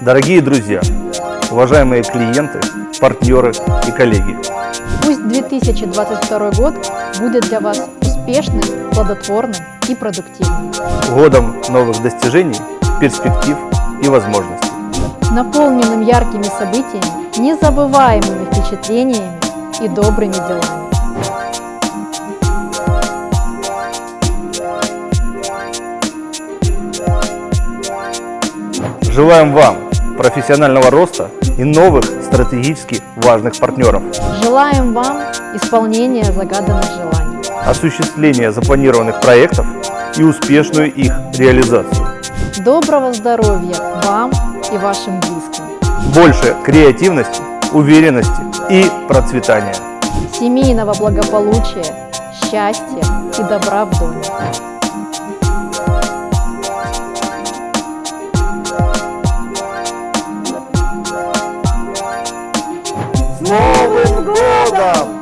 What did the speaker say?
Дорогие друзья, уважаемые клиенты, партнеры и коллеги, Пусть 2022 год будет для вас успешным, плодотворным и продуктивным. годом новых достижений, перспектив и возможностей. Наполненным яркими событиями, незабываемыми впечатлениями и добрыми делами. Желаем вам профессионального роста и новых стратегически важных партнеров, Желаем вам исполнения загаданных желаний. осуществления запланированных проектов и успешную их реализацию. Доброго здоровья вам и вашим близким. Больше креативности, уверенности и процветания. Семейного благополучия, счастья и добра в доме. Новым годом!